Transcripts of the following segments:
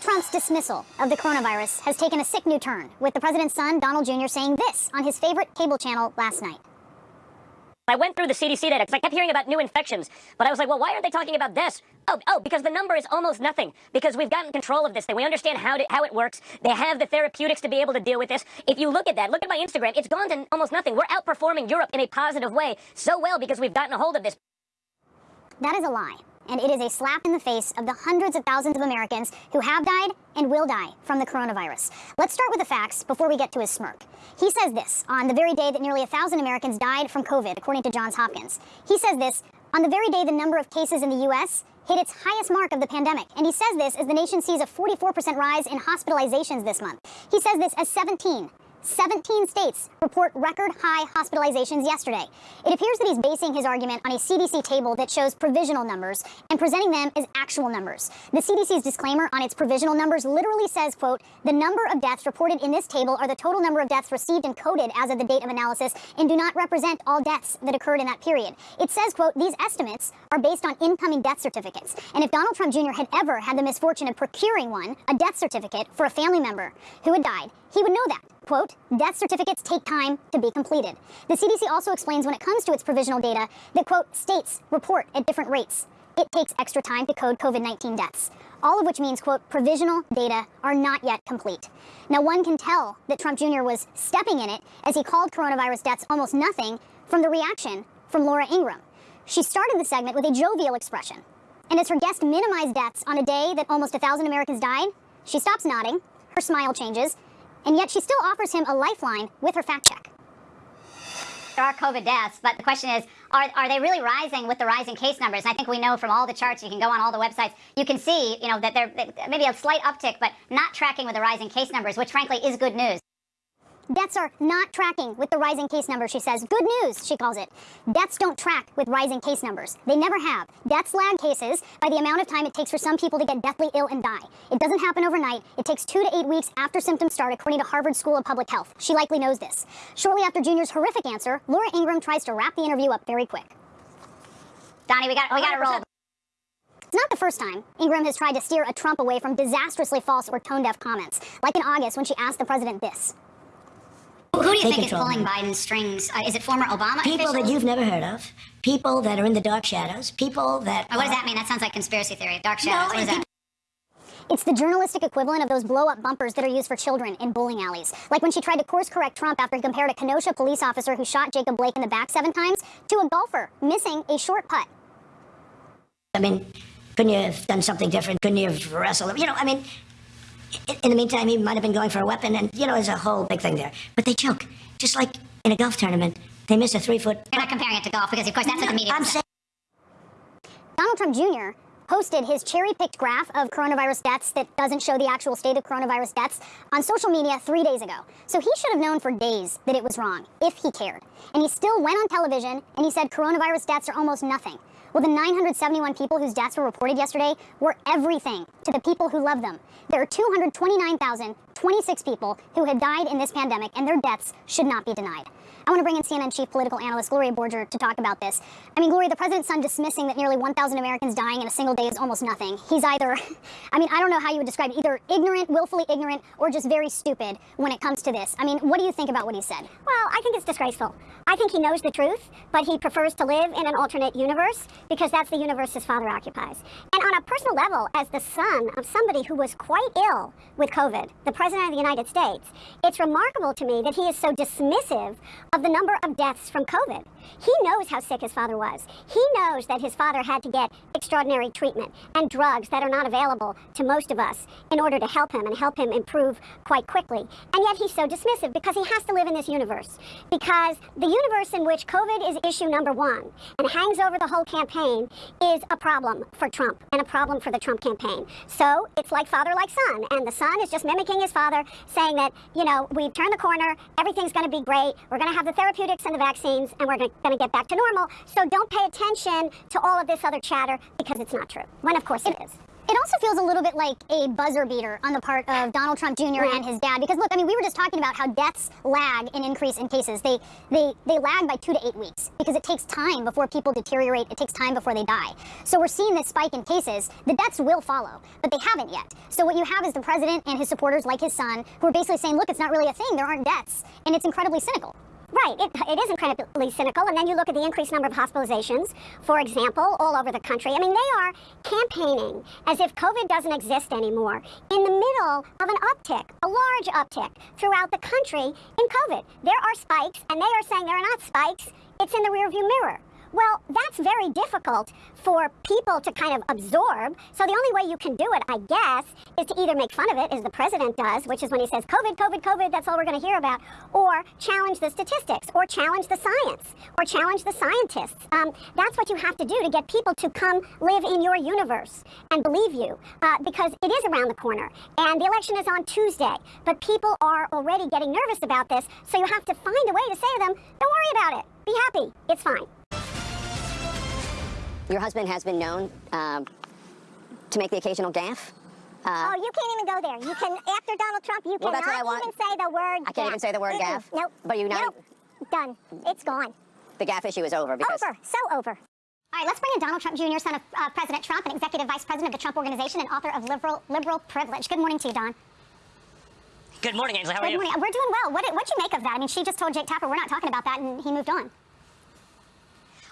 President Trump's dismissal of the coronavirus has taken a sick new turn, with the president's son, Donald Jr., saying this on his favorite cable channel last night. I went through the CDC data because I kept hearing about new infections, but I was like, well, why aren't they talking about this? Oh, oh, because the number is almost nothing. Because we've gotten control of this thing. We understand how to, how it works. They have the therapeutics to be able to deal with this. If you look at that, look at my Instagram, it's gone to almost nothing. We're outperforming Europe in a positive way so well because we've gotten a hold of this. That is a lie and it is a slap in the face of the hundreds of thousands of Americans who have died and will die from the coronavirus. Let's start with the facts before we get to his smirk. He says this on the very day that nearly a thousand Americans died from COVID, according to Johns Hopkins. He says this on the very day the number of cases in the U.S. hit its highest mark of the pandemic. And he says this as the nation sees a 44% rise in hospitalizations this month. He says this as 17 17 states report record high hospitalizations yesterday. It appears that he's basing his argument on a CDC table that shows provisional numbers and presenting them as actual numbers. The CDC's disclaimer on its provisional numbers literally says, quote, the number of deaths reported in this table are the total number of deaths received and coded as of the date of analysis and do not represent all deaths that occurred in that period. It says, quote, these estimates are based on incoming death certificates. And if Donald Trump Jr. had ever had the misfortune of procuring one, a death certificate for a family member who had died, he would know that. Quote, death certificates take time to be completed. The CDC also explains when it comes to its provisional data that, quote, states report at different rates. It takes extra time to code COVID-19 deaths. All of which means, quote, provisional data are not yet complete. Now, one can tell that Trump Jr. was stepping in it as he called coronavirus deaths almost nothing from the reaction from Laura Ingraham. She started the segment with a jovial expression. And as her guest minimized deaths on a day that almost a thousand Americans died, she stops nodding, her smile changes, and yet she still offers him a lifeline with her fact check. There are COVID deaths, but the question is, are, are they really rising with the rising case numbers? And I think we know from all the charts, you can go on all the websites, you can see, you know, that there maybe a slight uptick, but not tracking with the rising case numbers, which frankly is good news. Deaths are not tracking with the rising case numbers, she says. Good news, she calls it. Deaths don't track with rising case numbers. They never have. Deaths lag cases by the amount of time it takes for some people to get deathly ill and die. It doesn't happen overnight. It takes two to eight weeks after symptoms start, according to Harvard School of Public Health. She likely knows this. Shortly after Junior's horrific answer, Laura Ingraham tries to wrap the interview up very quick. Donnie, we got we got to roll. It's not the first time Ingraham has tried to steer a Trump away from disastrously false or tone-deaf comments, like in August when she asked the president this. Who do you think is pulling Biden's strings? Uh, is it former Obama People officials? that you've never heard of. People that are in the dark shadows. People that... Oh, what does that mean? That sounds like conspiracy theory. Dark shadows. No, what is that? It's the journalistic equivalent of those blow-up bumpers that are used for children in bowling alleys. Like when she tried to course-correct Trump after he compared a Kenosha police officer who shot Jacob Blake in the back seven times to a golfer missing a short putt. I mean, couldn't you have done something different? Couldn't you have wrestled? You know, I mean, in the meantime, he might have been going for a weapon, and, you know, there's a whole big thing there. But they choke. Just like in a golf tournament, they miss a three-foot... You're not comparing it to golf, because, of course, that's no, what the media I'm saying... Donald Trump Jr. posted his cherry-picked graph of coronavirus deaths that doesn't show the actual state of coronavirus deaths on social media three days ago. So he should have known for days that it was wrong, if he cared. And he still went on television and he said coronavirus deaths are almost nothing. Well, the 971 people whose deaths were reported yesterday were everything to the people who love them. There are 229,026 people who have died in this pandemic, and their deaths should not be denied. I want to bring in CNN chief political analyst Gloria Borger to talk about this. I mean, Gloria, the president's son dismissing that nearly 1,000 Americans dying in a single day is almost nothing. He's either, I mean, I don't know how you would describe it, either ignorant, willfully ignorant, or just very stupid when it comes to this. I mean, what do you think about what he said? Well, I think it's disgraceful. I think he knows the truth, but he prefers to live in an alternate universe because that's the universe his father occupies. And on a personal level, as the son of somebody who was quite ill with COVID, the President of the United States, it's remarkable to me that he is so dismissive of the number of deaths from COVID. He knows how sick his father was. He knows that his father had to get extraordinary treatment and drugs that are not available to most of us in order to help him and help him improve quite quickly. And yet he's so dismissive because he has to live in this universe. Because the universe in which COVID is issue number one and hangs over the whole campaign is a problem for Trump and a problem for the Trump campaign. So it's like father, like son. And the son is just mimicking his father, saying that, you know, we've turned the corner, everything's going to be great, we're going to have the therapeutics and the vaccines, and we're going to get back to normal. So don't pay attention to all of this other chatter because it's not true. When, of course, it is. It also feels a little bit like a buzzer beater on the part of Donald Trump Jr. and his dad. Because look, I mean, we were just talking about how deaths lag in increase in cases. They they they lag by two to eight weeks because it takes time before people deteriorate. It takes time before they die. So we're seeing this spike in cases. The deaths will follow, but they haven't yet. So what you have is the president and his supporters, like his son, who are basically saying, look, it's not really a thing. There aren't deaths, and it's incredibly cynical. Right, it, it is incredibly cynical. And then you look at the increased number of hospitalizations, for example, all over the country. I mean, they are campaigning as if COVID doesn't exist anymore in the middle of an uptick, a large uptick throughout the country in COVID. There are spikes, and they are saying there are not spikes, it's in the rearview mirror. Well, that's very difficult for people to kind of absorb. So the only way you can do it, I guess, is to either make fun of it, as the president does, which is when he says COVID, COVID, COVID, that's all we're going to hear about, or challenge the statistics, or challenge the science, or challenge the scientists. Um, that's what you have to do to get people to come live in your universe and believe you, uh, because it is around the corner. And the election is on Tuesday, but people are already getting nervous about this, so you have to find a way to say to them, don't worry about it. Be happy. It's fine. Your husband has been known um, to make the occasional gaffe. oh, you can't even go there. You can, after Donald Trump, you Well, that's what I cannot want. even say the word I can't even say the word gaffe? Nope. But you now- Nope. Done. It's gone. The gaffe issue is over because Over. So over. All right, let's bring in Donald Trump Jr., son of uh, President Trump, and executive vice president of the Trump Organization and author of Liberal Liberal Privilege. Good morning to you, Don. Good morning, Ainsley. How are Good you? morning. We're doing well. What did what you make of that? I mean, she just told Jake Tapper we're not talking about that, and he moved on.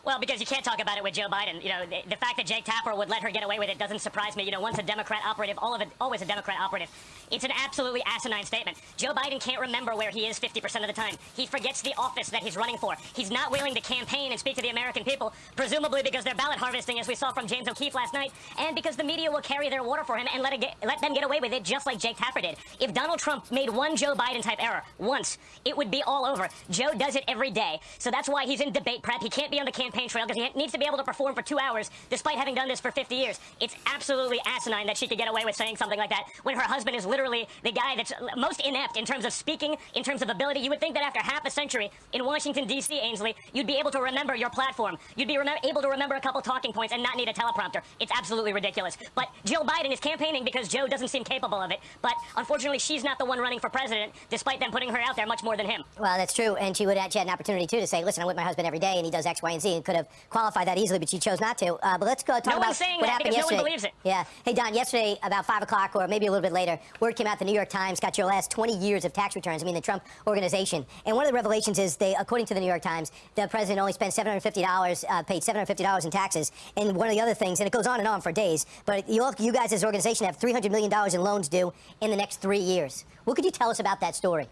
Well, because you can't talk about it with Joe Biden. You know, the, the fact that Jake Tapper would let her get away with it doesn't surprise me. You know, once a Democrat operative, all of it, always a Democrat operative. It's an absolutely asinine statement. Joe Biden can't remember where he is 50% of the time. He forgets the office that he's running for. He's not willing to campaign and speak to the American people, presumably because they're ballot harvesting, as we saw from James O'Keefe last night, and because the media will carry their water for him and let, get, let them get away with it just like Jake Tapper did. If Donald Trump made one Joe Biden type error once, it would be all over. Joe does it every day, so that's why he's in debate prep. He can't be on the campaign trail because he needs to be able to perform for two hours despite having done this for 50 years. It's absolutely asinine that she could get away with saying something like that when her husband is literally the guy that's most inept in terms of speaking, in terms of ability. You would think that after half a century in Washington, D.C., Ainsley, you'd be able to remember your platform. You'd be able to remember a couple talking points and not need a teleprompter. It's absolutely ridiculous. But Jill Biden is campaigning because Joe doesn't seem capable of it. But unfortunately, she's not the one running for president, despite them putting her out there much more than him. Well, that's true, and she would have had an opportunity too to say, "Listen, I'm with my husband every day, and he does X, Y, and Z," could have qualified that easily, but she chose not to. Uh, but let's go talk No about saying what that happened because no one yesterday. believes it. Yeah. Hey, Don. Yesterday, about five o'clock, or maybe a little bit later, word came out. The New York Times got your last 20 years of tax returns. I mean, the Trump Organization, and one of the revelations is they, according to the New York Times, the president only spent 750 dollars, uh, paid 750 dollars in taxes. And one of the other things, and it goes on and on for days, but you, all, you guys as an organization have 300 million dollars in loans due in the next three years. What could you tell us about that story?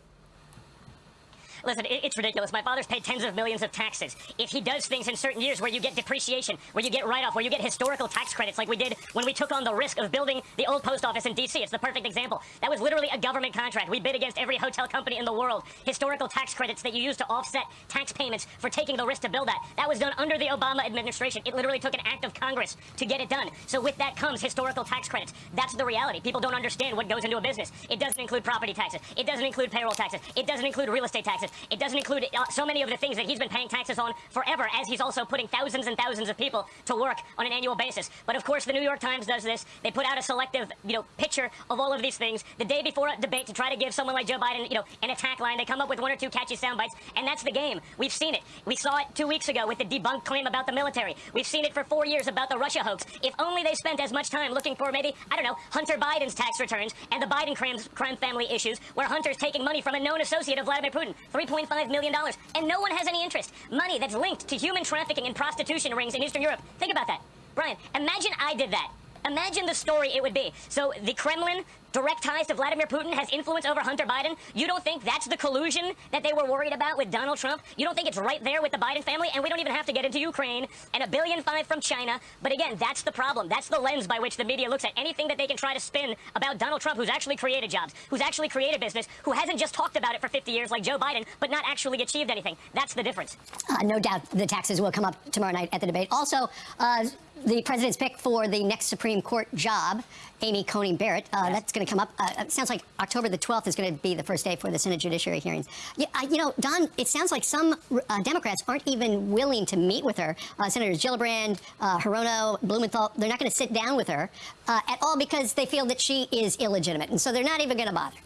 Listen, it, it's ridiculous. My father's paid tens of millions of taxes. If he does things in certain years where you get depreciation, where you get write-off, where you get historical tax credits, like we did when we took on the risk of building the old post office in D.C., it's the perfect example. That was literally a government contract. We bid against every hotel company in the world. Historical tax credits that you use to offset tax payments for taking the risk to build that. That was done under the Obama administration. It literally took an act of Congress to get it done. So with that comes historical tax credits. That's the reality. People don't understand what goes into a business. It doesn't include property taxes. It doesn't include payroll taxes. It doesn't include real estate taxes. It doesn't include uh, so many of the things that he's been paying taxes on forever, as he's also putting thousands and thousands of people to work on an annual basis. But of course, the New York Times does this. They put out a selective, you know, picture of all of these things the day before a debate to try to give someone like Joe Biden, you know, an attack line. They come up with one or two catchy sound bites, and that's the game. We've seen it. We saw it two weeks ago with the debunked claim about the military. We've seen it for four years about the Russia hoax. If only they spent as much time looking for maybe, I don't know, Hunter Biden's tax returns and the Biden crime, crime family issues, where Hunter's taking money from a known associate of Vladimir Putin, $3.5 million, and no one has any interest. Money that's linked to human trafficking and prostitution rings in Eastern Europe. Think about that. Brian, imagine I did that. Imagine the story it would be. So the Kremlin, direct ties to Vladimir Putin, has influence over Hunter Biden. You don't think that's the collusion that they were worried about with Donald Trump? You don't think it's right there with the Biden family? And we don't even have to get into Ukraine and a billion five from China. But again, that's the problem. That's the lens by which the media looks at anything that they can try to spin about Donald Trump, who's actually created jobs, who's actually created business, who hasn't just talked about it for 50 years like Joe Biden, but not actually achieved anything. That's the difference. Uh, no doubt the taxes will come up tomorrow night at the debate. Also, uh, the president's pick for the next Supreme Court job, Amy Coney Barrett. Uh, That's going to come up. Uh, it sounds like October the 12th is going to be the first day for the Senate Judiciary hearings. Yeah, uh, you know, Don, it sounds like some uh, Democrats aren't even willing to meet with her. Uh, Senators Gillibrand, uh, Hirono, Blumenthal, they're not going to sit down with her uh, at all because they feel that she is illegitimate. And so they're not even going to bother.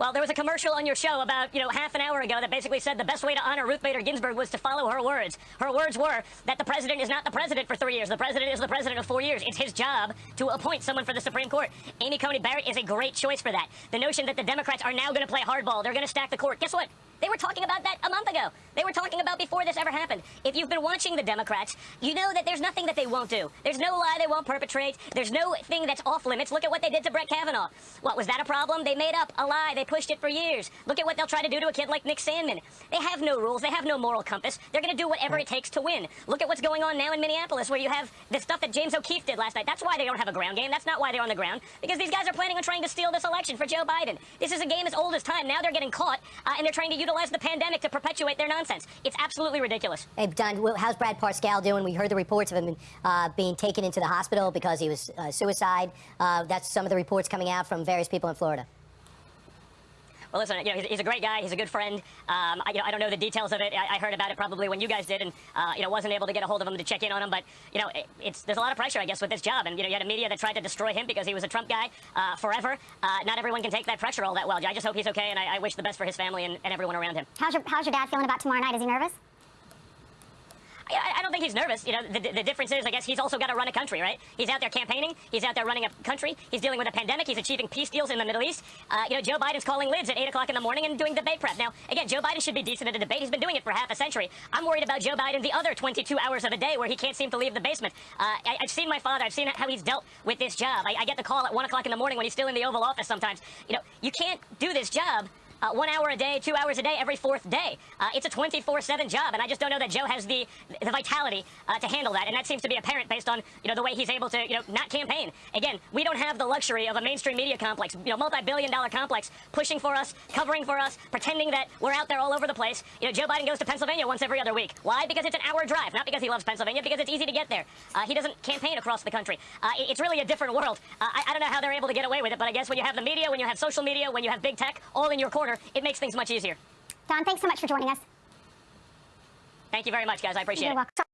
Well, there was a commercial on your show about, you know, half an hour ago that basically said the best way to honor Ruth Bader Ginsburg was to follow her words. Her words were that the president is not the president for three years. The president is the president of four years. It's his job to appoint someone for the Supreme Court. Amy Coney Barrett is a great choice for that. The notion that the Democrats are now going to play hardball, they're going to stack the court. Guess what? They were talking about that a month ago. They were talking about before this ever happened. If you've been watching the Democrats, you know that there's nothing that they won't do. There's no lie they won't perpetrate. There's no thing that's off limits. Look at what they did to Brett Kavanaugh. What, was that a problem? They made up a lie. They pushed it for years. Look at what they'll try to do to a kid like Nick Sandmann. They have no rules. They have no moral compass. They're going to do whatever it takes to win. Look at what's going on now in Minneapolis where you have the stuff that James O'Keefe did last night. That's why they don't have a ground game. That's not why they're on the ground. Because these guys are planning on trying to steal this election for Joe Biden. This is a game as old as time. Now they're getting caught, uh, and they're trying to utilize the pandemic to perpetuate their nonsense. It's absolutely ridiculous. Hey, Don, how's Brad Parscale doing? We heard the reports of him uh, being taken into the hospital because he was uh, suicide. Uh, that's some of the reports coming out from various people in Florida. Well, listen, you know, he's, he's a great guy. He's a good friend. Um, I, you know, I don't know the details of it. I, I heard about it probably when you guys did, and uh, you know, wasn't able to get a hold of him to check in on him. But you know, it, it's there's a lot of pressure, I guess, with this job. And you know, you had a media that tried to destroy him because he was a Trump guy uh, forever. Uh, not everyone can take that pressure all that well. I just hope he's okay, and I, I wish the best for his family and, and everyone around him. How's your, how's your dad feeling about tomorrow night? Is he nervous? I, don't think he's nervous. You know, the, the difference is, I guess, he's also got to run a country, right? He's out there campaigning. He's out there running a country. He's dealing with a pandemic. He's achieving peace deals in the Middle East. Uh, you know, Joe Biden's calling lids at 8 o'clock in the morning and doing debate prep. Now, again, Joe Biden should be decent at a debate. He's been doing it for half a century. I'm worried about Joe Biden the other 22 hours of a day where he can't seem to leave the basement. Uh, I, have seen my father. I've seen how he's dealt with this job. I, I get the call at 1 o'clock in the morning when he's still in the Oval Office sometimes. You know, you can't do this job uh, one hour a day, two hours a day, every fourth day. Uh, it's a 24-7 job, and I just don't know that Joe has the the vitality uh, to handle that, and that seems to be apparent based on you know the way he's able to you know not campaign. Again, we don't have the luxury of a mainstream media complex, you know, multi-billion-dollar complex pushing for us, covering for us, pretending that we're out there all over the place. You know, Joe Biden goes to Pennsylvania once every other week. Why? Because it's an hour drive, not because he loves Pennsylvania, because it's easy to get there. Uh, he doesn't campaign across the country. Uh, it's really a different world. Uh, I, I don't know how they're able to get away with it, but I guess when you have the media, when you have social media, when you have big tech all in your corner, it makes things much easier. Don, thanks so much for joining us. Thank you very much, guys. I appreciate You're it. welcome.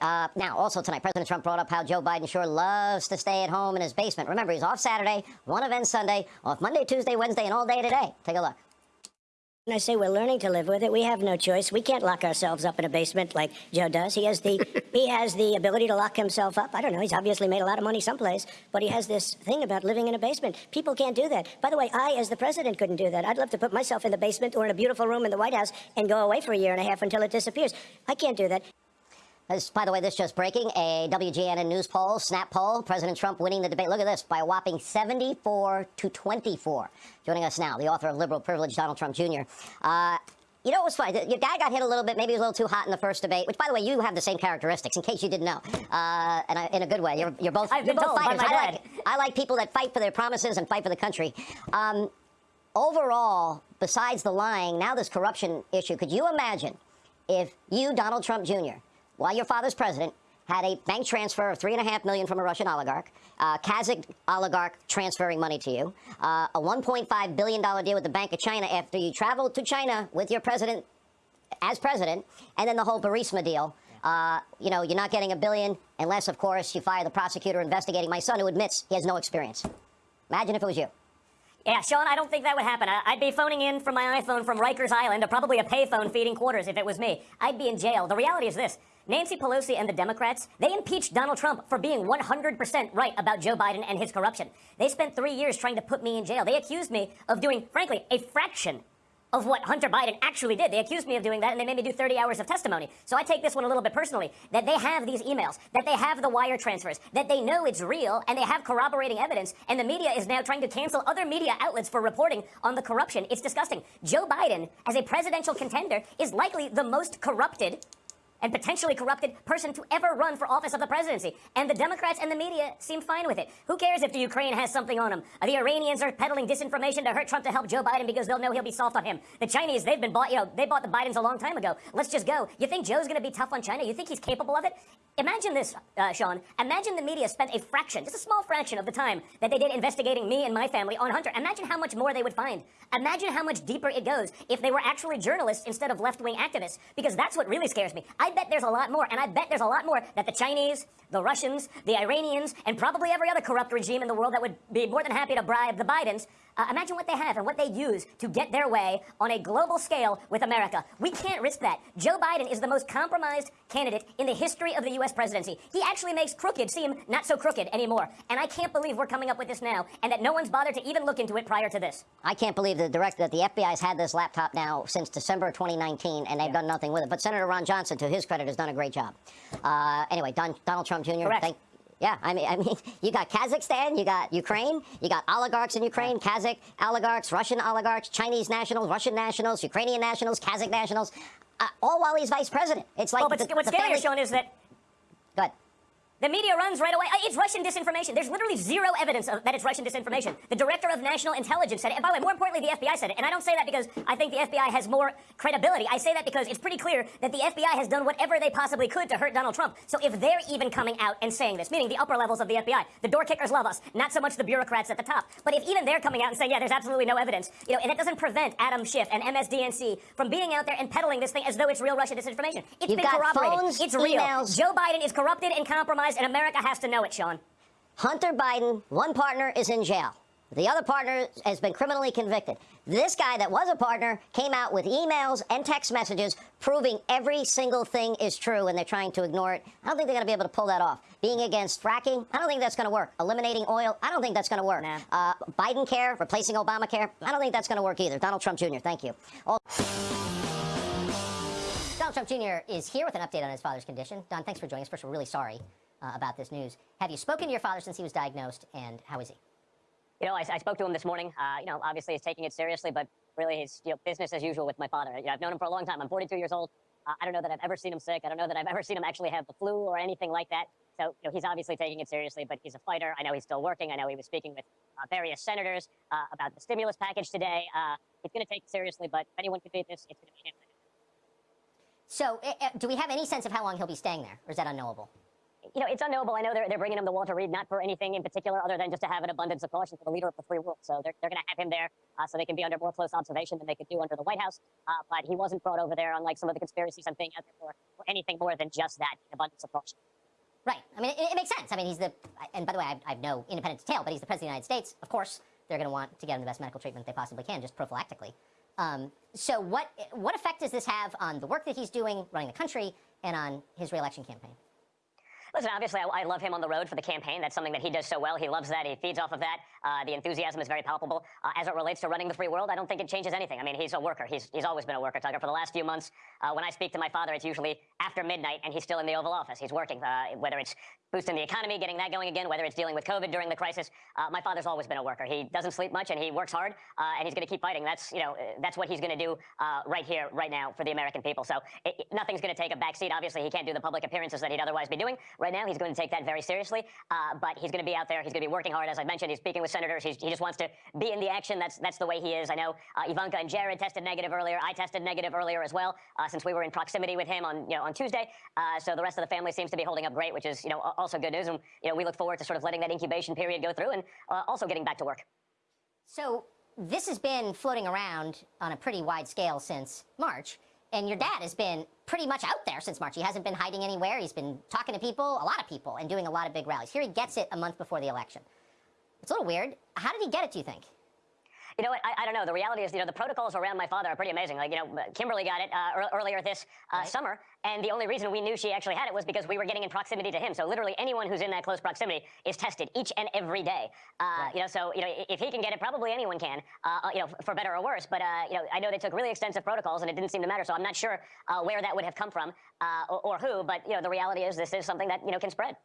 Uh, now, also tonight, President Trump brought up how Joe Biden sure loves to stay at home in his basement. Remember, he's off Saturday, one event Sunday, off Monday, Tuesday, Wednesday, and all day today. Take a look. And I say we're learning to live with it. We have no choice. We can't lock ourselves up in a basement like Joe does. He has the he has the ability to lock himself up. I don't know. He's obviously made a lot of money someplace, but he has this thing about living in a basement. People can't do that. By the way, I, as the president, couldn't do that. I'd love to put myself in the basement or in a beautiful room in the White House and go away for a year and a half until it disappears. I can't do that. This, by the way, this just breaking. A WGNN news poll, snap poll, President Trump winning the debate. Look at this, by a whopping 74 to 24. Joining us now, the author of Liberal Privilege, Donald Trump Jr. Uh, you know, it was funny. Your guy got hit a little bit. Maybe he was a little too hot in the first debate. Which, by the way, you have the same characteristics. In case you didn't know, uh, and I, in a good way, you're, you're both I've you're both fighters. I like I like people that fight for their promises and fight for the country. Um, overall, besides the lying, now this corruption issue. Could you imagine if you, Donald Trump Jr., while your father's president, had a bank transfer of three and a half million from a Russian oligarch, uh, Kazakh oligarch transferring money to you, uh, a 1.5 billion dollar deal with the Bank of China after you traveled to China with your president as president, and then the whole Burisma deal. Uh, you know, you're not getting a billion unless, of course, you fire the prosecutor investigating my son who admits he has no experience. Imagine if it was you. Yeah, Sean, I don't think that would happen. I- I'd be phoning in from my iPhone from Rikers Island, or probably a payphone feeding quarters if it was me. I'd be in jail. The reality is this. Nancy Pelosi and the Democrats, they impeached Donald Trump for being 100% right about Joe Biden and his corruption. They spent three years trying to put me in jail. They accused me of doing, frankly, a fraction of what Hunter Biden actually did. They accused me of doing that, and they made me do 30 hours of testimony. So I take this one a little bit personally, that they have these emails, that they have the wire transfers, that they know it's real, and they have corroborating evidence, and the media is now trying to cancel other media outlets for reporting on the corruption. It's disgusting. Joe Biden, as a presidential contender, is likely the most corrupted and potentially corrupted person to ever run for office of the presidency. And the Democrats and the media seem fine with it. Who cares if the Ukraine has something on him? The Iranians are peddling disinformation to hurt Trump to help Joe Biden because they'll know he'll be soft on him. The Chinese, they've been bought, you know, they bought the Bidens a long time ago. Let's just go. You think Joe's going to be tough on China? You think he's capable of it? Imagine this, uh, Sean. Imagine the media spent a fraction, just a small fraction of the time that they did investigating me and my family on Hunter. Imagine how much more they would find. Imagine how much deeper it goes if they were actually journalists instead of left-wing activists. Because that's what really scares me. I bet there's a lot more, and I bet there's a lot more that the Chinese, the Russians, the Iranians, and probably every other corrupt regime in the world that would be more than happy to bribe the Bidens. Uh, imagine what they have and what they use to get their way on a global scale with America. We can't risk that. Joe Biden is the most compromised candidate in the history of the U.S. presidency. He actually makes crooked seem not so crooked anymore. And I can't believe we're coming up with this now and that no one's bothered to even look into it prior to this. I can't believe the direct that the FBI's had this laptop now since December of 2019, and they've done nothing with it. But Senator Ron Johnson, to his credit, has done a great job. Uh, anyway, Don, Donald Trump Jr. Correct. Thank, yeah, I mean, I mean, you got Kazakhstan, you got Ukraine, you got oligarchs in Ukraine, Kazakh oligarchs, Russian oligarchs, Chinese nationals, Russian nationals, Ukrainian nationals, Kazakh nationals, uh, all while he's vice president. It's like Well, but the, what's the scarier, family- Sean, is that Go ahead. The media runs right away. Uh, It's Russian disinformation. There's literally zero evidence of, that it's Russian disinformation. The director of national intelligence said it. And by the way, more importantly, the FBI said it. And I don't say that because I think the FBI has more credibility. I say that because it's pretty clear that the FBI has done whatever they possibly could to hurt Donald Trump. So if they're even coming out and saying this, meaning the upper levels of the FBI, the door kickers love us, not so much the bureaucrats at the top. But if even they're coming out and saying, yeah, there's absolutely no evidence, you know, and that doesn't prevent Adam Schiff and MSDNC from being out there and peddling this thing as though it's real Russian disinformation. It's You've been corroborated. phones, it's real. emails. Joe Biden is corrupted and compromised, and America has to know it, Sean. Hunter Biden, one partner is in jail. The other partner has been criminally convicted. This guy that was a partner came out with emails and text messages proving every single thing is true, and they're trying to ignore it. I don't think they're going to be able to pull that off. Being against fracking, I don't think that's going to work. Eliminating oil, I don't think that's going to work. Nah. Uh, Biden care, replacing Obamacare, I don't think that's going to work either. Donald Trump Jr., thank you. All- Donald Trump Jr. is here with an update on his father's condition. Don, thanks for joining us. First, we're really sorry uh, about this news. Have you spoken to your father since he was diagnosed, and how is he? You know, I, I spoke to him this morning. Uh, you know, obviously he's taking it seriously, but really he's you know, business as usual with my father. You know, I've known him for a long time. I'm 42 years old. Uh, I don't know that I've ever seen him sick. I don't know that I've ever seen him actually have the flu or anything like that. So, you know, he's obviously taking it seriously, but he's a fighter. I know he's still working. I know he was speaking with uh, various senators uh, about the stimulus package today. Uh, he's going to take it seriously, but if anyone could beat this, it's going to be him. So, uh, uh, do we have any sense of how long he'll be staying there, or is that unknowable? You know, it's unknowable. I know they're, they're bringing him to Walter Reed not for anything in particular other than just to have an abundance of caution for the leader of the free world. So they're, they're going to have him there uh, so they can be under more close observation than they could do under the White House. Uh, but he wasn't brought over there, unlike some of the conspiracies I'm seeing out there for, for anything more than just that, abundance of caution. Right. I mean, it, it, makes sense. I mean, he's the, and by the way, I, I have no independent detail, but he's the President of the United States. Of course, they're going to want to get him the best medical treatment they possibly can, just prophylactically. Um, so what, what effect does this have on the work that he's doing, running the country, and on his reelection campaign? Listen, obviously, I, I, love him on the road for the campaign. That's something that he does so well. He loves that. He feeds off of that. Uh, the enthusiasm is very palpable. Uh, as it relates to running the free world, I don't think it changes anything. I mean, he's a worker. He's, he's always been a worker, Tucker. For the last few months, uh, when I speak to my father, it's usually after midnight, and he's still in the Oval Office. He's working, uh, whether it's boosting the economy, getting that going again, whether it's dealing with COVID during the crisis. Uh, my father's always been a worker. He doesn't sleep much, and he works hard, uh, and he's going to keep fighting. That's, you know, that's what he's going to do right here, right now, for the American people. So it, nothing's going to take a backseat. Obviously, he can't do the public appearances that he'd otherwise be doing. Right now, he's going to take that that very seriously. Uh, but he's going to be out there. He's going to be working hard. As I mentioned, he's speaking with senators. He's, he just wants to be in the action. That's that's the way he is. I know uh, Ivanka and Jared tested negative earlier. I tested negative earlier as well, uh, since we were in proximity with him on you know on Tuesday. Uh, so the rest of the family seems to be holding up great, which is you know also good news. And you know we look forward to sort of letting that incubation period go through and uh, also getting back to work. So this has been floating around on a pretty wide scale since March. And your dad has been pretty much out there since March. He hasn't been hiding anywhere. He's been talking to people, a lot of people, and doing a lot of big rallies. Here he gets it a month before the election. It's a little weird. How did he get it, do you think? You know what? I, I, don't know. The reality is, you know, the protocols around my father are pretty amazing. Like, you know, Kimberly got it uh, earlier this uh, right. summer, and the only reason we knew she actually had it was because we were getting in proximity to him. So literally anyone who's in that close proximity is tested each and every day. Uh, right. You know, so you know, if he can get it, probably anyone can. Uh, uh, you know, for better or worse. But uh, you know, I know they took really extensive protocols, and it didn't seem to matter. So I'm not sure where that would have come from or, or who. But you know, the reality is, this is something that you know can spread.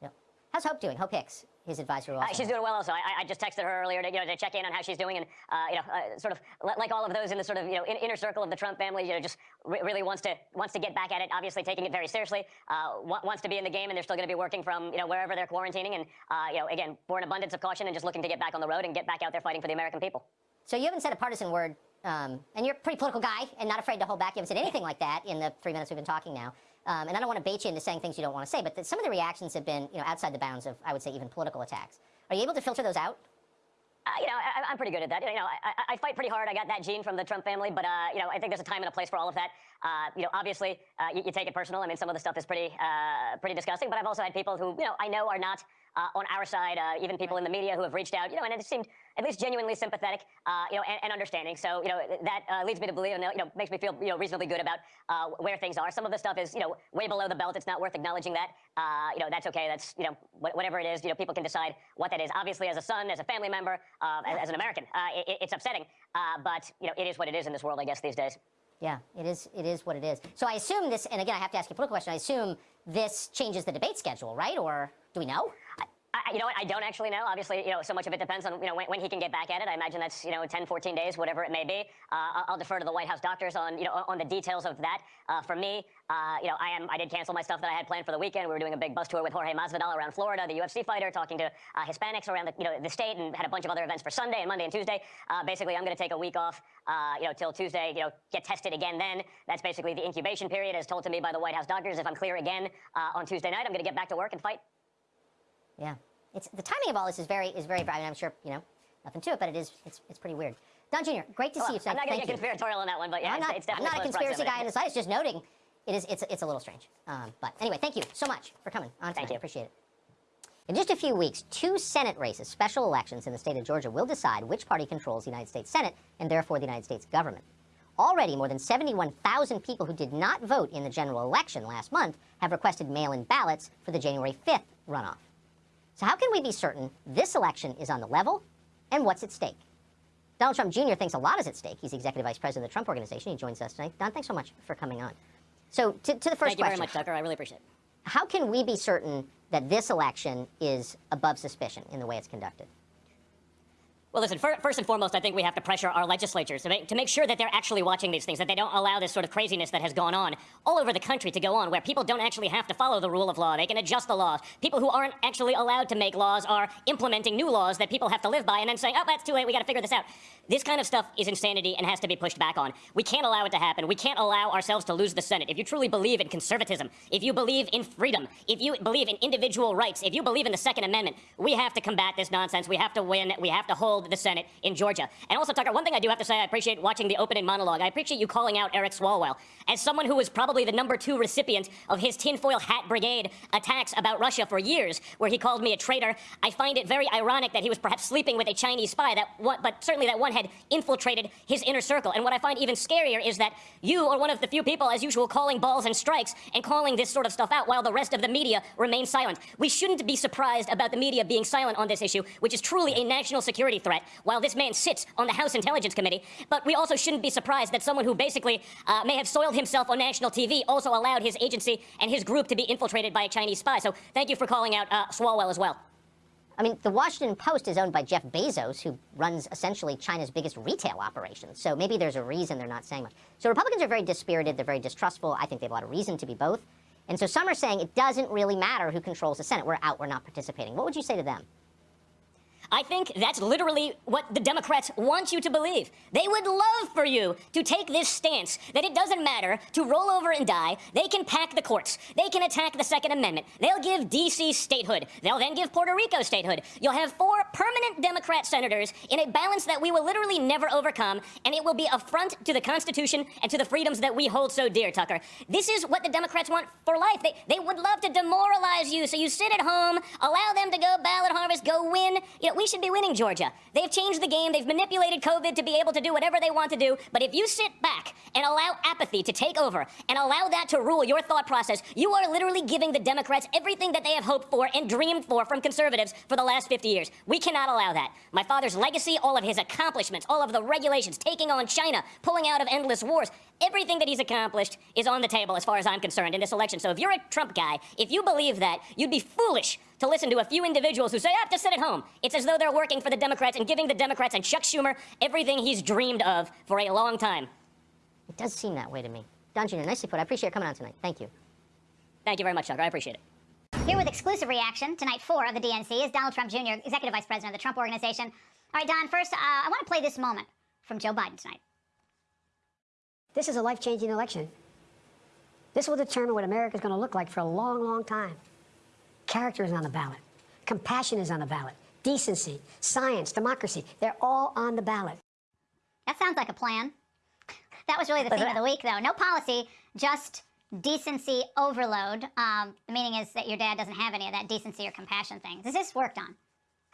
Yeah. How's Hope doing? Hope Hicks his advisor uh, she's doing well also. I, I, just texted her earlier to, you know, to check in on how she's doing and, uh, you know, uh, sort of like all of those in the sort of, you know, in, inner circle of the Trump family, you know, just re really wants to wants to get back at it, obviously taking it very seriously, uh, wants to be in the game and they're still going to be working from, you know, wherever they're quarantining and, uh, you know, again, for an abundance of caution and just looking to get back on the road and get back out there fighting for the American people. So you haven't said a partisan word, um, and you're a pretty political guy and not afraid to hold back. You haven't said anything like that in the three minutes we've been talking now. Um, and I don't want to bait you into saying things you don't want to say, but the, some of the reactions have been, you know, outside the bounds of, I would say, even political attacks. Are you able to filter those out? Uh, you know, I, am pretty good at that. You know, I, I, fight pretty hard. I got that gene from the Trump family, but uh, you know, I think there's a time and a place for all of that. Uh, you know, obviously, uh, you, you, take it personal. I mean, some of the stuff is pretty, uh, pretty disgusting. But I've also had people who, you know, I know are not uh, on our side, uh, even people in the media who have reached out, you know, and it seemed at least genuinely sympathetic, uh, you know, and, and, understanding. So, you know, that uh, leads me to believe, you know, makes me feel, you know, reasonably good about uh, where things are. Some of the stuff is, you know, way below the belt. It's not worth acknowledging that. Uh, you know, that's okay. That's, you know, whatever it is, you know, people can decide what that is. Obviously, as a son, as a family member, as, as, an American, it, it's upsetting. but, you know, it is what it is in this world, I guess, these days. Yeah, it is. It is what it is. So I assume this, and again, I have to ask you a political question. I assume this changes the debate schedule, right? Or do we know? I, you know what? I don't actually know. Obviously, you know, so much of it depends on you know when, when, he can get back at it. I imagine that's you know 10, 14 days, whatever it may be. Uh, I'll defer to the White House doctors on you know on the details of that. Uh, for me, uh, you know, I am I did cancel my stuff that I had planned for the weekend. We were doing a big bus tour with Jorge Masvidal around Florida, the UFC fighter, talking to uh, Hispanics around the you know the state, and had a bunch of other events for Sunday and Monday and Tuesday. Uh, basically, I'm going to take a week off, uh, you know, till Tuesday. You know, get tested again. Then that's basically the incubation period, as told to me by the White House doctors. If I'm clear again on Tuesday night, I'm going to get back to work and fight. Yeah. It's the timing of all this is very is very. I mean, I'm sure you know nothing to it, but it is it's it's pretty weird. Don Jr., great to well, see you. I'm not going to get conspiratorial on that one, but yeah, I'm not, it's, it's I'm not a conspiracy guy in the slightest. Just noting, it is it's it's a little strange. Um, but anyway, thank you so much for coming on. Tonight. Thank you. Appreciate it. In just a few weeks, two Senate races, special elections in the state of Georgia, will decide which party controls the United States Senate and therefore the United States government. Already, more than 71,000 people who did not vote in the general election last month have requested mail-in ballots for the January 5th runoff. So how can we be certain this election is on the level and what's at stake? Donald Trump Jr. thinks a lot is at stake. He's the executive vice president of the Trump Organization. He joins us tonight. Don, thanks so much for coming on. So to, to the first Thank question. Thank you very much, Tucker. I really appreciate it. How can we be certain that this election is above suspicion in the way it's conducted? Well, listen, fir first and foremost, I think we have to pressure our legislatures to make, to make sure that they're actually watching these things, that they don't allow this sort of craziness that has gone on all over the country to go on, where people don't actually have to follow the rule of law. They can adjust the laws. People who aren't actually allowed to make laws are implementing new laws that people have to live by and then saying, oh, that's too late, we got to figure this out. This kind of stuff is insanity and has to be pushed back on. We can't allow it to happen. We can't allow ourselves to lose the Senate. If you truly believe in conservatism, if you believe in freedom, if you believe in individual rights, if you believe in the Second Amendment, we have to combat this nonsense. We have to win. We have to hold the Senate in Georgia. And also, Tucker, one thing I do have to say, I appreciate watching the opening monologue. I appreciate you calling out Eric Swalwell. As someone who was probably the number two recipient of his tinfoil hat brigade attacks about Russia for years, where he called me a traitor, I find it very ironic that he was perhaps sleeping with a Chinese spy, that one, but certainly that one had infiltrated his inner circle. And what I find even scarier is that you are one of the few people, as usual, calling balls and strikes and calling this sort of stuff out while the rest of the media remains silent. We shouldn't be surprised about the media being silent on this issue, which is truly a national security threat, while this man sits on the House Intelligence Committee. But we also shouldn't be surprised that someone who basically uh, may have soiled himself on national TV also allowed his agency and his group to be infiltrated by a Chinese spy. So thank you for calling out uh, Swalwell as well. I mean, the Washington Post is owned by Jeff Bezos, who runs essentially China's biggest retail operation. So maybe there's a reason they're not saying much. So Republicans are very dispirited. They're very distrustful. I think they have a lot of reason to be both. And so some are saying it doesn't really matter who controls the Senate. We're out. We're not participating. What would you say to them? I think that's literally what the Democrats want you to believe. They would love for you to take this stance that it doesn't matter to roll over and die. They can pack the courts. They can attack the Second Amendment. They'll give D.C. statehood. They'll then give Puerto Rico statehood. You'll have four permanent Democrat senators in a balance that we will literally never overcome, and it will be affront to the Constitution and to the freedoms that we hold so dear, Tucker. This is what the Democrats want for life. They, they would love to demoralize you so you sit at home, allow them to go ballot harvest, go win. You know, we should be winning Georgia. They've changed the game. They've manipulated COVID to be able to do whatever they want to do. But if you sit back and allow apathy to take over and allow that to rule your thought process, you are literally giving the Democrats everything that they have hoped for and dreamed for from conservatives for the last 50 years. We cannot allow that. My father's legacy, all of his accomplishments, all of the regulations, taking on China, pulling out of endless wars, everything that he's accomplished is on the table as far as I'm concerned in this election. So if you're a Trump guy, if you believe that, you'd be foolish to listen to a few individuals who say, I have to sit at home. It's as though they're working for the Democrats and giving the Democrats and Chuck Schumer everything he's dreamed of for a long time. It does seem that way to me. Don Jr., nicely put. I appreciate you coming on tonight. Thank you. Thank you very much, Tucker. I appreciate it. Here with exclusive reaction to night four of the DNC is Donald Trump Jr., Executive Vice President of the Trump Organization. All right, Don, first, uh, I want to play this moment from Joe Biden tonight. This is a life-changing election. This will determine what America is going to look like for a long, long time. Character is on the ballot. Compassion is on the ballot. Decency, science, democracy, they're all on the ballot. That sounds like a plan. That was really the theme of the week, though. No policy, just decency overload. Um, the meaning is that your dad doesn't have any of that decency or compassion thing. This worked Don?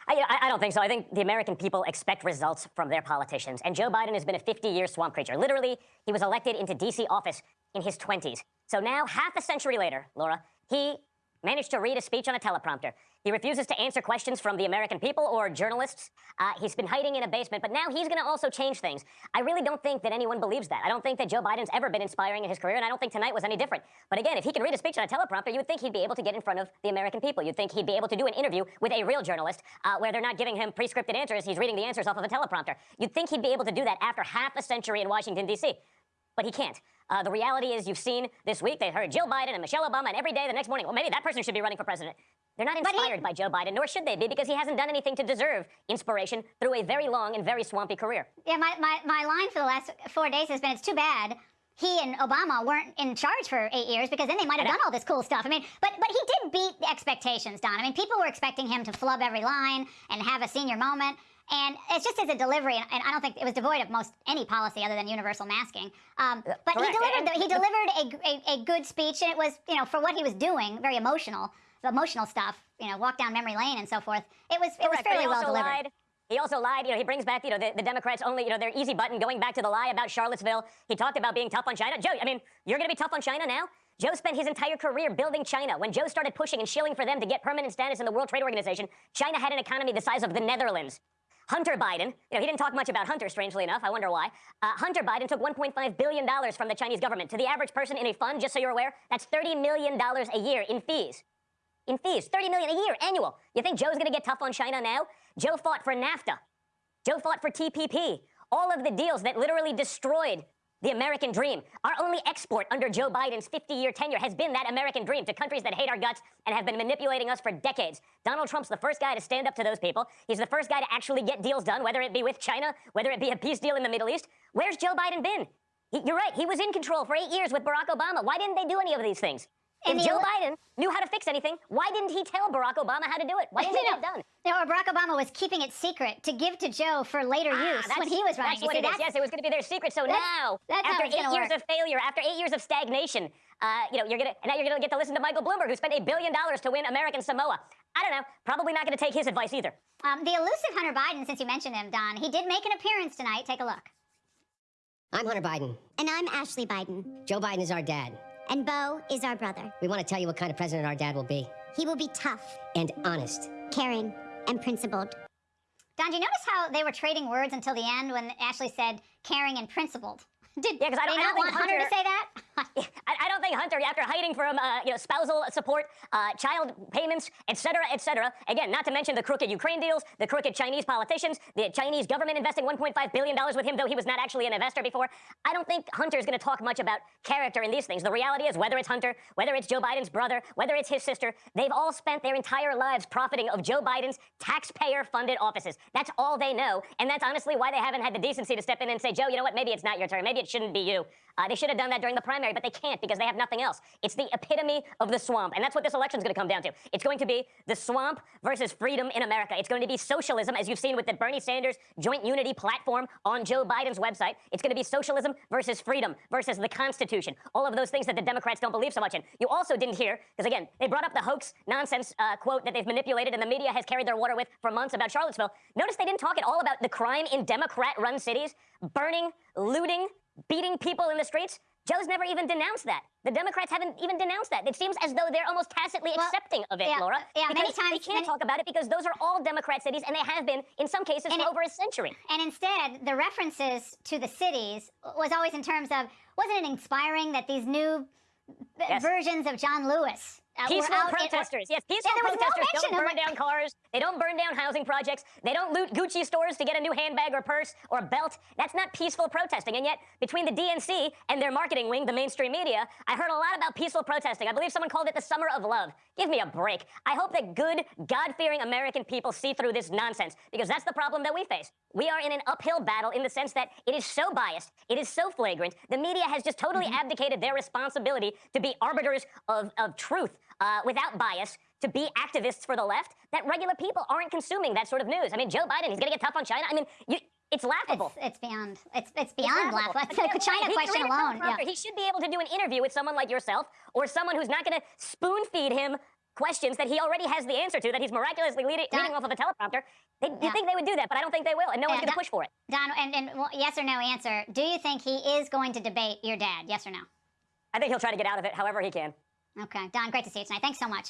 I, I, don't think so. I think the American people expect results from their politicians. And Joe Biden has been a 50-year swamp creature. Literally, he was elected into D.C. office in his 20s. So now, half a century later, Laura, he managed to read a speech on a teleprompter. He refuses to answer questions from the American people or journalists. Uh, he's been hiding in a basement, but now he's going to also change things. I really don't think that anyone believes that. I don't think that Joe Biden's ever been inspiring in his career, and I don't think tonight was any different. But again, if he can read a speech on a teleprompter, you would think he'd be able to get in front of the American people. You'd think he'd be able to do an interview with a real journalist uh, where they're not giving him pre-scripted answers. He's reading the answers off of a teleprompter. You'd think he'd be able to do that after half a century in Washington, D.C but he can't. Uh, the reality is you've seen this week, they heard Jill Biden and Michelle Obama, and every day the next morning, well, maybe that person should be running for president. They're not inspired by Joe Biden, nor should they be, because he hasn't done anything to deserve inspiration through a very long and very swampy career. Yeah, my, my, my line for the last four days has been, it's too bad he and Obama weren't in charge for eight years because then they might have done all this cool stuff. I mean, but but he did beat the expectations, Don. I mean, people were expecting him to flub every line and have a senior moment. And it's just as a delivery, and I don't think it was devoid of most any policy other than universal masking. Um, uh, but Correct. he delivered the, he delivered a, a, a, good speech, and it was you know for what he was doing, very emotional, the emotional stuff. You know, walk down memory lane and so forth. It was it was fairly well delivered. Lied. He also lied, you know, he brings back, you know, the, the, Democrats only, you know, their easy button, going back to the lie about Charlottesville. He talked about being tough on China. Joe, I mean, you're going to be tough on China now? Joe spent his entire career building China. When Joe started pushing and shilling for them to get permanent status in the World Trade Organization, China had an economy the size of the Netherlands. Hunter Biden, you know, he didn't talk much about Hunter, strangely enough. I wonder why. Uh, Hunter Biden took $1.5 billion from the Chinese government. To the average person in a fund, just so you're aware, that's $30 million a year in fees. In fees, 30 million a year, annual. You think Joe's gonna get tough on China now? Joe fought for NAFTA. Joe fought for TPP. All of the deals that literally destroyed the American dream. Our only export under Joe Biden's 50 year tenure has been that American dream to countries that hate our guts and have been manipulating us for decades. Donald Trump's the first guy to stand up to those people. He's the first guy to actually get deals done, whether it be with China, whether it be a peace deal in the Middle East. Where's Joe Biden been? He, you're right, he was in control for eight years with Barack Obama. Why didn't they do any of these things? And if Joe ele- Biden knew how to fix anything, why didn't he tell Barack Obama how to do it? Why didn't he get it done? No, or Barack Obama was keeping it secret to give to Joe for later Ah, use when he was running. That's You what see, it is. that's- Yes, it was going to be their secret. So That's- now, that's after eight years work. of failure, after eight years of stagnation, uh, you know, you're gonna and now you're gonna get to listen to Michael Bloomberg, who spent a billion dollars to win American Samoa. I don't know. Probably not going to take his advice either. Um, the elusive Hunter Biden, since you mentioned him, Don, he did make an appearance tonight. Take a look. I'm Hunter Biden. And I'm Ashley Biden. Joe Biden is our dad. And Beau is our brother. We want to tell you what kind of president our dad will be He will be tough, and honest. caring, and principled. Don, do you notice how they were trading words until the end when Ashley said caring and principled? Did Yeah, 'cause I don't- I don't want Hunter, to say that? I, I don't think Hunter, after hiding from uh, you know spousal support, uh, child payments, etc., cetera, et cetera. Again, not to mention the crooked Ukraine deals, the crooked Chinese politicians, the Chinese government investing 1.5 billion dollars with him, though he was not actually an investor before. I don't think Hunter is going to talk much about character in these things. The reality is, whether it's Hunter, whether it's Joe Biden's brother, whether it's his sister, they've all spent their entire lives profiting of Joe Biden's taxpayer-funded offices. That's all they know, and that's honestly why they haven't had the decency to step in and say, Joe, you know what? Maybe it's not your turn. Maybe it shouldn't be you. Uh, they should have done that during the primary, but they can't because they have nothing else. It's the epitome of the swamp, and that's what this election is going to come down to. It's going to be the swamp versus freedom in America. It's going to be socialism, as you've seen with the Bernie Sanders Joint Unity platform on Joe Biden's website. It's going to be socialism versus freedom versus the Constitution. All of those things that the Democrats don't believe so much in. You also didn't hear, because again, they brought up the hoax nonsense uh, quote that they've manipulated and the media has carried their water with for months about Charlottesville. Notice they didn't talk at all about the crime in Democrat run cities, burning, looting, beating people in the streets. Joe's never even denounced that. The Democrats haven't even denounced that. It seems as though they're almost tacitly Well, accepting of it, yeah, Laura. yeah, many times- they can't many- talk about it because those are all Democrat cities, and they have been in some cases for it- over a century. And instead, the references to the cities was always in terms of wasn't it inspiring that these new Yes. versions of John Lewis uh, Peaceful in- protesters. yes, peaceful no protesters mention don't burn down cars. They don't burn down housing projects. They don't loot Gucci stores to get a new handbag or purse or belt. That's not peaceful protesting. And yet, between the DNC and their marketing wing, the mainstream media, I heard a lot about peaceful protesting. I believe someone called it the summer of love. Give me a break. I hope that good, God-fearing American people see through this nonsense because that's the problem that we face. We are in an uphill battle in the sense that it is so biased, it is so flagrant. The media has just totally abdicated their responsibility to be arbiters of, of truth uh, without bias, to be activists for the left, that regular people aren't consuming that sort of news. I mean, Joe Biden, he's going to get tough on China. I mean, you, it's laughable. It's, it's beyond. It's it's It's beyond laughable. laughable. But The China he's question alone. Yeah. He should be able to do an interview with someone like yourself or someone who's not going to spoon feed him questions that he already has the answer to, that he's miraculously leading, Don- reading off of a teleprompter. They, Yeah. You think they would do that, but I don't think they will, and no one's Yeah, going to push for it. Don, and, and well, yes or no answer. Do you think he is going to debate your dad? Yes or no? I think he'll try to get out of it however he can. Okay, Don, great to see you tonight. Thanks so much.